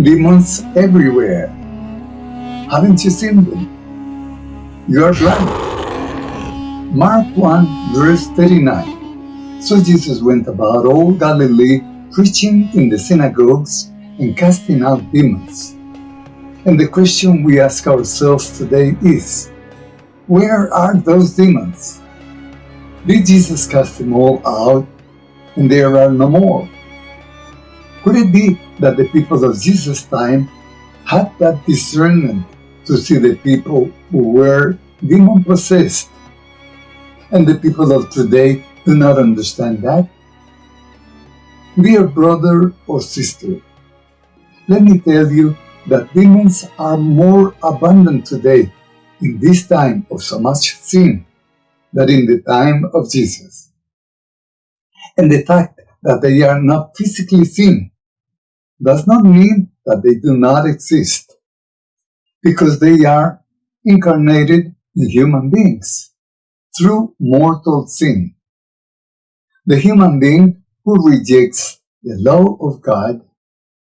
demons everywhere. Haven't you seen them? You are blind. Mark 1 verse 39. So Jesus went about all Galilee preaching in the synagogues and casting out demons. And the question we ask ourselves today is, where are those demons? Did Jesus cast them all out and there are no more? Could it be that the people of Jesus' time had that discernment to see the people who were demon possessed and the people of today do not understand that? Dear brother or sister, let me tell you that demons are more abundant today in this time of so much sin than in the time of Jesus. And the fact that they are not physically seen does not mean that they do not exist, because they are incarnated in human beings through mortal sin. The human being who rejects the law of God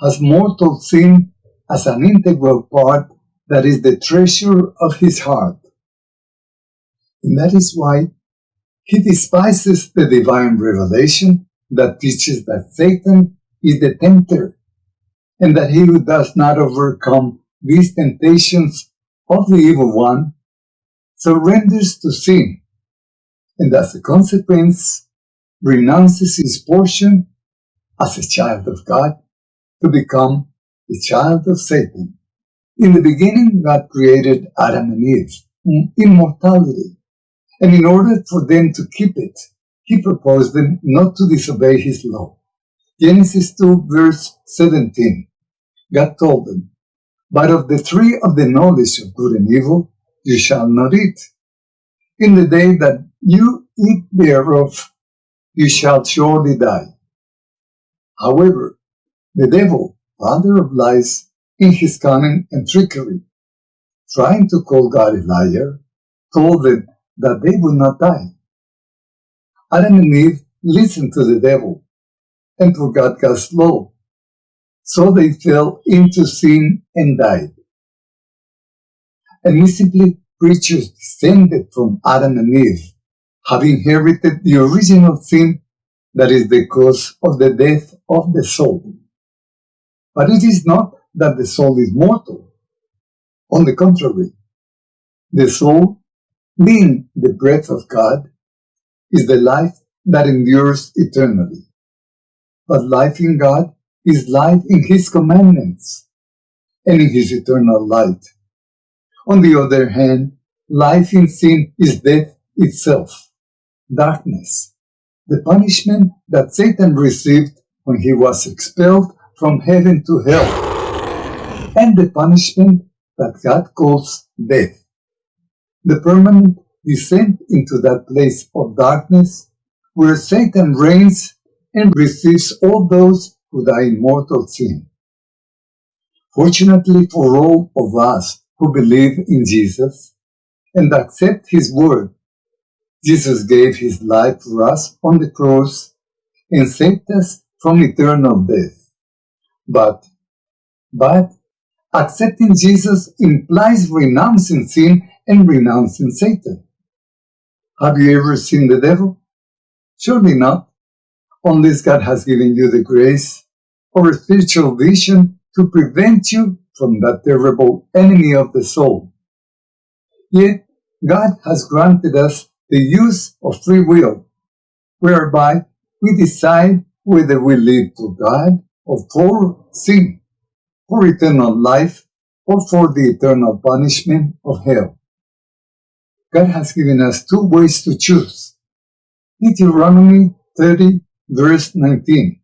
has mortal sin as an integral part that is the treasure of his heart. And that is why he despises the divine revelation that teaches that Satan is the tempter and that he who does not overcome these temptations of the evil one surrenders to sin and as a consequence renounces his portion as a child of God to become the child of Satan. In the beginning, God created Adam and Eve immortality, and in order for them to keep it, He proposed them not to disobey His law. Genesis 2 verse 17. God told them, But of the tree of the knowledge of good and evil you shall not eat. In the day that you eat thereof, you shall surely die. However, the devil father of lies in his cunning and trickery, trying to call God a liar, told them that they would not die. Adam and Eve listened to the devil and forgot God's law, so they fell into sin and died. And creatures descended from Adam and Eve have inherited the original sin that is the cause of the death of the soul. But it is not that the soul is mortal. On the contrary, the soul, being the breath of God, is the life that endures eternally. But life in God is life in His commandments and in His eternal light. On the other hand, life in sin is death itself, darkness, the punishment that Satan received when he was expelled from heaven to hell, and the punishment that God calls death. The permanent descent into that place of darkness where Satan reigns and receives all those die in mortal sin. Fortunately for all of us who believe in Jesus and accept His word, Jesus gave His life for us on the cross and saved us from eternal death. But, but accepting Jesus implies renouncing sin and renouncing Satan. Have you ever seen the devil? Surely not, unless God has given you the grace or spiritual vision to prevent you from that terrible enemy of the soul. Yet, God has granted us the use of free will, whereby we decide whether we live to God or for sin, for eternal life, or for the eternal punishment of hell. God has given us two ways to choose. Deuteronomy 30, verse 19.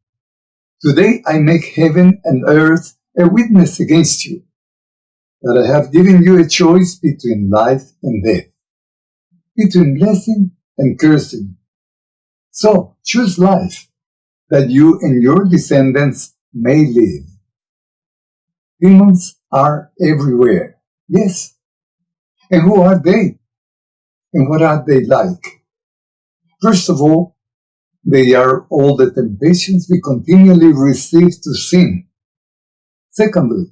Today I make heaven and earth a witness against you, that I have given you a choice between life and death, between blessing and cursing. So choose life, that you and your descendants may live. Demons are everywhere. Yes. And who are they? And what are they like? First of all, they are all the temptations we continually receive to sin. Secondly,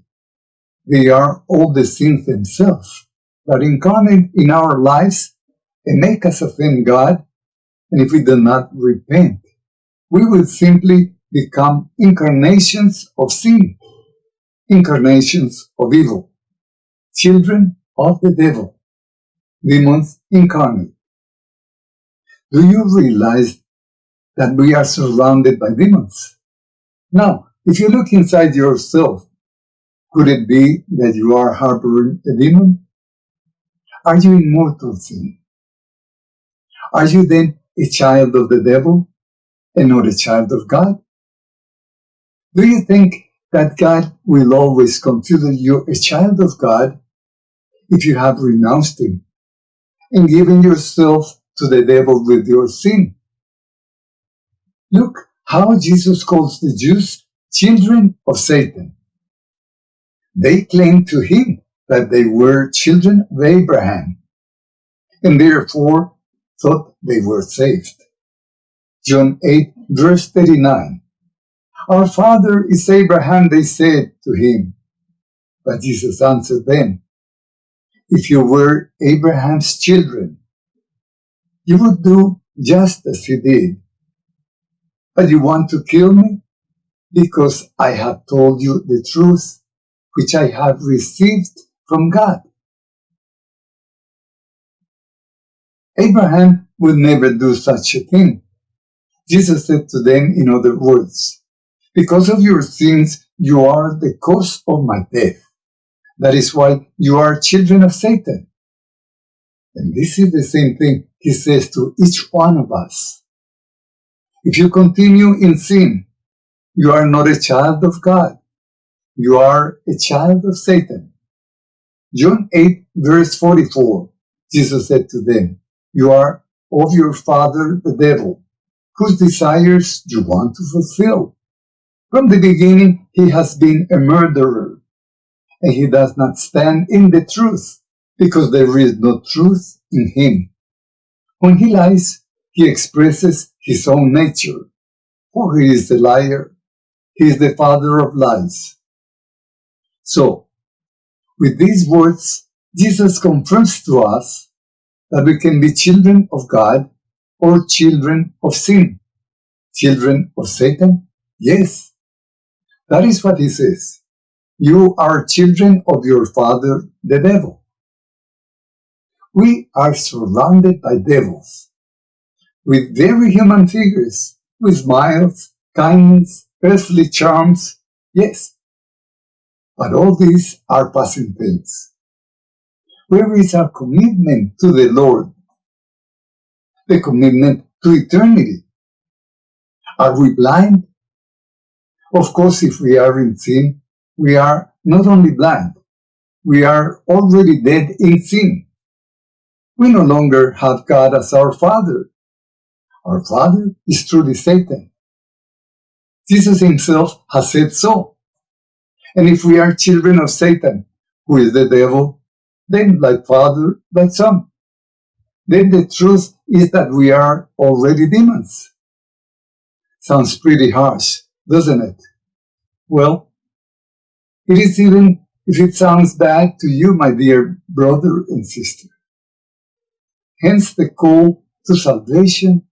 they are all the sins themselves that incarnate in our lives and make us offend God. And if we do not repent, we will simply become incarnations of sin, incarnations of evil, children of the devil, demons incarnate. Do you realize that we are surrounded by demons? Now, if you look inside yourself, could it be that you are harboring a demon? Are you in mortal sin? Are you then a child of the devil and not a child of God? Do you think that God will always consider you a child of God if you have renounced Him and given yourself to the devil with your sin? Look how Jesus calls the Jews children of Satan. They claimed to him that they were children of Abraham and therefore thought they were saved. John 8 verse 39. Our father is Abraham, they said to him. But Jesus answered them, If you were Abraham's children, you would do just as he did. But you want to kill me? Because I have told you the truth, which I have received from God. Abraham would never do such a thing. Jesus said to them in other words, Because of your sins, you are the cause of my death. That is why you are children of Satan. And this is the same thing he says to each one of us. If you continue in sin, you are not a child of God. You are a child of Satan. John 8 verse 44, Jesus said to them, You are of your father the devil, whose desires you want to fulfill. From the beginning he has been a murderer, and he does not stand in the truth, because there is no truth in him. When he lies, he expresses his own nature, for he is the liar. He is the father of lies. So, with these words, Jesus confirms to us that we can be children of God or children of sin. Children of Satan? Yes. That is what he says. You are children of your father, the devil. We are surrounded by devils with very human figures, with smiles, kindness, earthly charms, yes. But all these are passing things. Where is our commitment to the Lord? The commitment to eternity? Are we blind? Of course, if we are in sin, we are not only blind, we are already dead in sin. We no longer have God as our Father. Our father is truly Satan. Jesus himself has said so. And if we are children of Satan, who is the devil, then like father, like son. Then the truth is that we are already demons. Sounds pretty harsh, doesn't it? Well, it is even if it sounds bad to you, my dear brother and sister. Hence the call to salvation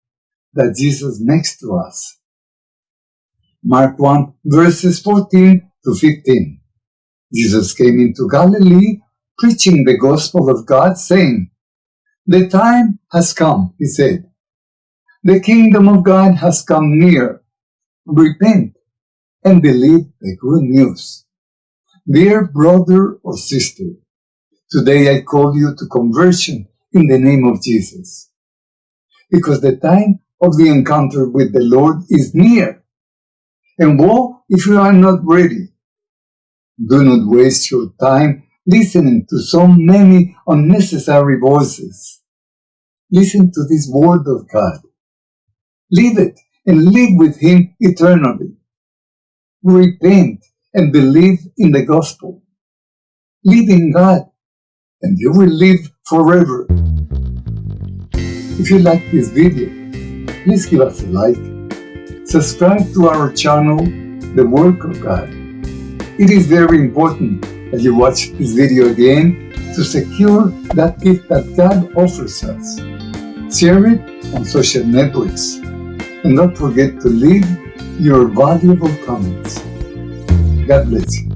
that Jesus makes to us. Mark 1 verses 14 to 15. Jesus came into Galilee preaching the gospel of God saying, The time has come, he said. The kingdom of God has come near. Repent and believe the good news. Dear brother or sister, today I call you to conversion in the name of Jesus. Because the time of the encounter with the Lord is near. And woe if you are not ready. Do not waste your time listening to so many unnecessary voices. Listen to this word of God. Live it and live with Him eternally. Repent and believe in the gospel. Live in God and you will live forever. If you like this video, please give us a like, subscribe to our channel, The Work of God, It is very important that you watch this video again to secure that gift that God offers us. Share it on social networks. And don't forget to leave your valuable comments. God bless you.